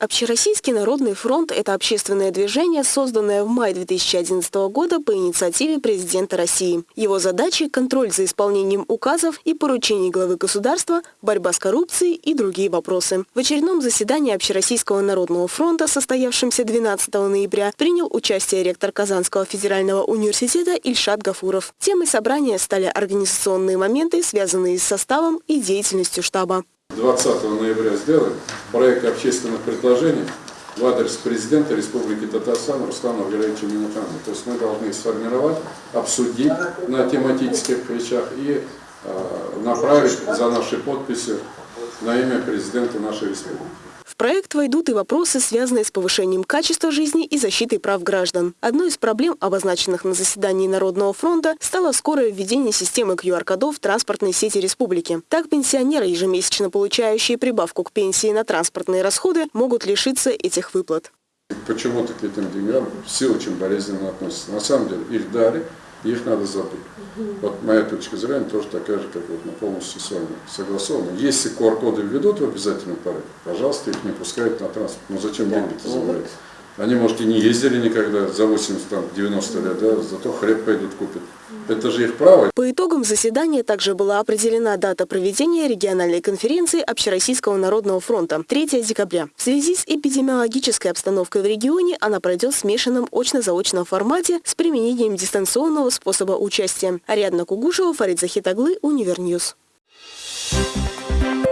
Общероссийский народный фронт – это общественное движение, созданное в мае 2011 года по инициативе президента России. Его задачи – контроль за исполнением указов и поручений главы государства, борьба с коррупцией и другие вопросы. В очередном заседании Общероссийского народного фронта, состоявшемся 12 ноября, принял участие ректор Казанского федерального университета Ильшат Гафуров. Темой собрания стали организационные моменты, связанные с составом и деятельностью штаба. 20 ноября сделаем проект общественных предложений в адрес президента Республики Татарстан Руслана Валерьевича Минутана. То есть мы должны сформировать, обсудить на тематических вещах и э, направить за наши подписи на имя президента нашей республики. Проект войдут и вопросы, связанные с повышением качества жизни и защитой прав граждан. Одной из проблем, обозначенных на заседании Народного фронта, стало скорое введение системы QR-кодов в транспортной сети республики. Так пенсионеры, ежемесячно получающие прибавку к пенсии на транспортные расходы, могут лишиться этих выплат. Почему-то к этим деньгам все очень болезненно относятся. На самом деле их дали, их надо забыть. Вот моя точка зрения тоже такая же, как вот мы полностью с вами согласованы. Если QR-коды введут в обязательном порядке, пожалуйста, их не пускают на транспорт. Ну зачем деньги-то забывать? Они, может, и не ездили никогда за 80-90 лет, да, зато хлеб пойдут купят. Это же их право. По итогам заседания также была определена дата проведения региональной конференции Общероссийского народного фронта – 3 декабря. В связи с эпидемиологической обстановкой в регионе она пройдет в смешанном очно-заочном формате с применением дистанционного способа участия. Ариадна Кугушева, Фарид Захитаглы, Univer News. Thank you.